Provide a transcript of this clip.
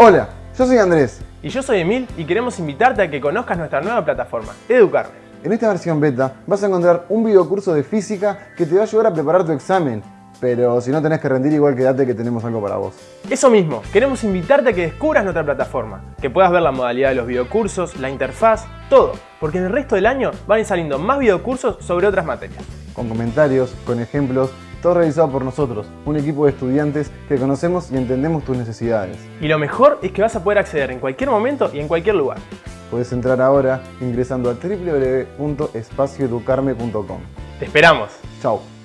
Hola, yo soy Andrés. Y yo soy Emil y queremos invitarte a que conozcas nuestra nueva plataforma, Educarme. En esta versión beta vas a encontrar un videocurso de física que te va a ayudar a preparar tu examen. Pero si no tenés que rendir, igual quédate que tenemos algo para vos. Eso mismo, queremos invitarte a que descubras nuestra plataforma, que puedas ver la modalidad de los videocursos, la interfaz, todo, porque en el resto del año van a ir saliendo más videocursos sobre otras materias. Con comentarios, con ejemplos, todo realizado por nosotros, un equipo de estudiantes que conocemos y entendemos tus necesidades. Y lo mejor es que vas a poder acceder en cualquier momento y en cualquier lugar. Puedes entrar ahora ingresando a www.espacioeducarme.com. ¡Te esperamos! Chao.